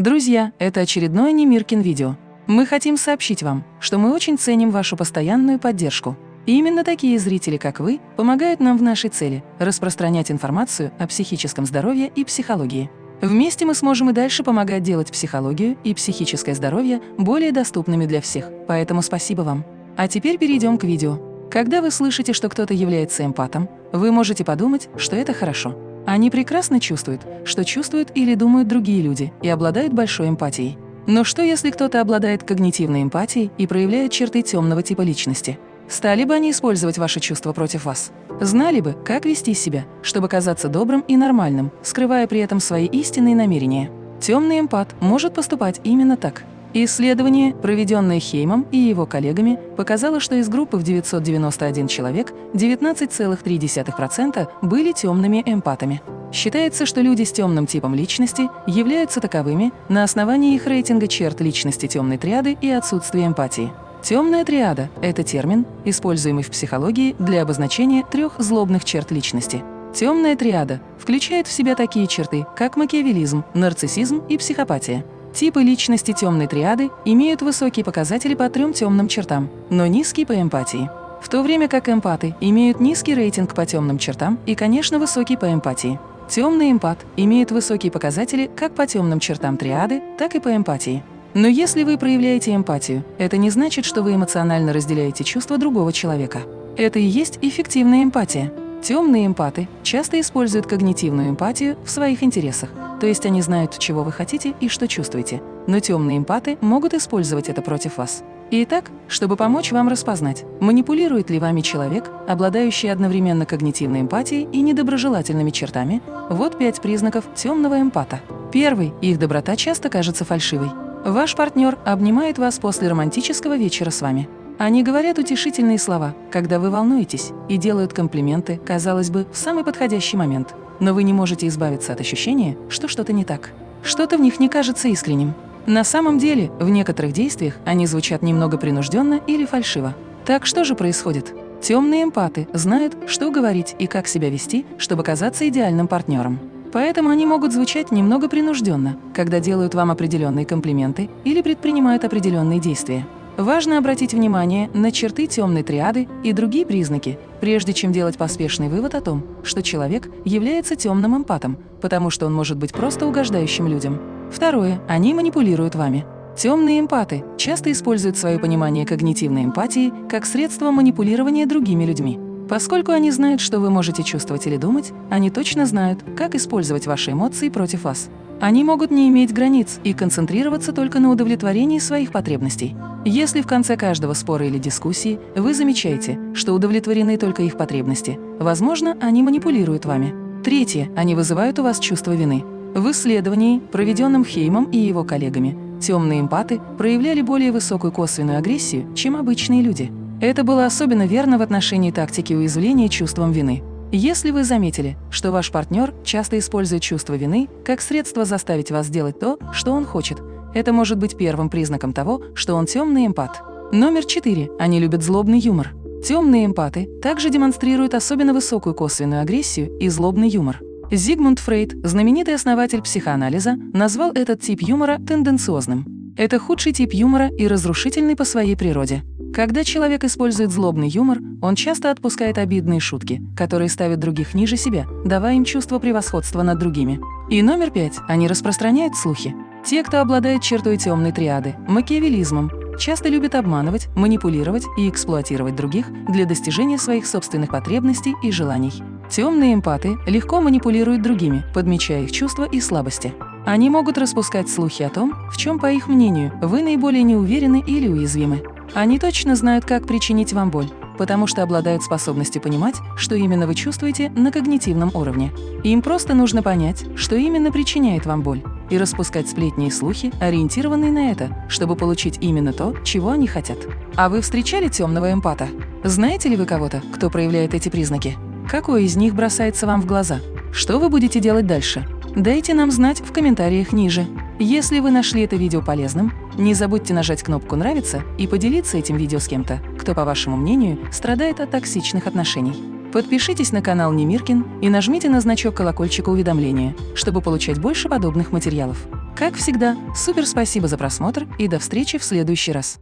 Друзья, это очередное Немиркин видео. Мы хотим сообщить вам, что мы очень ценим вашу постоянную поддержку. И именно такие зрители, как вы, помогают нам в нашей цели – распространять информацию о психическом здоровье и психологии. Вместе мы сможем и дальше помогать делать психологию и психическое здоровье более доступными для всех, поэтому спасибо вам. А теперь перейдем к видео. Когда вы слышите, что кто-то является эмпатом, вы можете подумать, что это хорошо. Они прекрасно чувствуют, что чувствуют или думают другие люди и обладают большой эмпатией. Но что, если кто-то обладает когнитивной эмпатией и проявляет черты темного типа личности? Стали бы они использовать ваши чувства против вас? Знали бы, как вести себя, чтобы казаться добрым и нормальным, скрывая при этом свои истинные намерения? Темный эмпат может поступать именно так. Исследование, проведенное Хеймом и его коллегами, показало, что из группы в 991 человек 19,3% были темными эмпатами. Считается, что люди с темным типом личности являются таковыми на основании их рейтинга черт личности темной триады и отсутствия эмпатии. Темная триада – это термин, используемый в психологии для обозначения трех злобных черт личности. Темная триада включает в себя такие черты, как макиавелизм, нарциссизм и психопатия. Типы личности темной триады имеют высокие показатели по трем темным чертам, но низкие по эмпатии. В то время как эмпаты имеют низкий рейтинг по темным чертам и, конечно, высокий по эмпатии. Темный эмпат имеет высокие показатели как по темным чертам триады, так и по эмпатии. Но если вы проявляете эмпатию, это не значит, что вы эмоционально разделяете чувства другого человека. Это и есть эффективная эмпатия. Темные эмпаты часто используют когнитивную эмпатию в своих интересах, то есть они знают, чего вы хотите и что чувствуете, но темные эмпаты могут использовать это против вас. Итак, чтобы помочь вам распознать, манипулирует ли вами человек, обладающий одновременно когнитивной эмпатией и недоброжелательными чертами, вот пять признаков темного эмпата. Первый – их доброта часто кажется фальшивой. Ваш партнер обнимает вас после романтического вечера с вами. Они говорят утешительные слова, когда вы волнуетесь, и делают комплименты, казалось бы, в самый подходящий момент. Но вы не можете избавиться от ощущения, что что-то не так. Что-то в них не кажется искренним. На самом деле, в некоторых действиях они звучат немного принужденно или фальшиво. Так что же происходит? Темные эмпаты знают, что говорить и как себя вести, чтобы казаться идеальным партнером. Поэтому они могут звучать немного принужденно, когда делают вам определенные комплименты или предпринимают определенные действия. Важно обратить внимание на черты темной триады и другие признаки, прежде чем делать поспешный вывод о том, что человек является темным эмпатом, потому что он может быть просто угождающим людям. Второе. Они манипулируют вами. Темные эмпаты часто используют свое понимание когнитивной эмпатии как средство манипулирования другими людьми. Поскольку они знают, что вы можете чувствовать или думать, они точно знают, как использовать ваши эмоции против вас. Они могут не иметь границ и концентрироваться только на удовлетворении своих потребностей. Если в конце каждого спора или дискуссии вы замечаете, что удовлетворены только их потребности, возможно, они манипулируют вами. Третье. Они вызывают у вас чувство вины. В исследовании, проведенном Хеймом и его коллегами, темные эмпаты проявляли более высокую косвенную агрессию, чем обычные люди. Это было особенно верно в отношении тактики уязвления чувством вины. Если вы заметили, что ваш партнер часто использует чувство вины как средство заставить вас делать то, что он хочет, это может быть первым признаком того, что он темный эмпат. Номер четыре. Они любят злобный юмор. Темные эмпаты также демонстрируют особенно высокую косвенную агрессию и злобный юмор. Зигмунд Фрейд, знаменитый основатель психоанализа, назвал этот тип юмора тенденциозным. Это худший тип юмора и разрушительный по своей природе. Когда человек использует злобный юмор, он часто отпускает обидные шутки, которые ставят других ниже себя, давая им чувство превосходства над другими. И номер пять. Они распространяют слухи. Те, кто обладает чертой темной триады, макиавелизмом, часто любят обманывать, манипулировать и эксплуатировать других для достижения своих собственных потребностей и желаний. Темные эмпаты легко манипулируют другими, подмечая их чувства и слабости. Они могут распускать слухи о том, в чем, по их мнению, вы наиболее неуверены или уязвимы. Они точно знают, как причинить вам боль, потому что обладают способностью понимать, что именно вы чувствуете на когнитивном уровне. Им просто нужно понять, что именно причиняет вам боль, и распускать сплетни и слухи, ориентированные на это, чтобы получить именно то, чего они хотят. А вы встречали темного эмпата? Знаете ли вы кого-то, кто проявляет эти признаки? Какой из них бросается вам в глаза? Что вы будете делать дальше? Дайте нам знать в комментариях ниже. Если вы нашли это видео полезным, не забудьте нажать кнопку «Нравится» и поделиться этим видео с кем-то, кто, по вашему мнению, страдает от токсичных отношений. Подпишитесь на канал Немиркин и нажмите на значок колокольчика уведомления, чтобы получать больше подобных материалов. Как всегда, супер спасибо за просмотр и до встречи в следующий раз.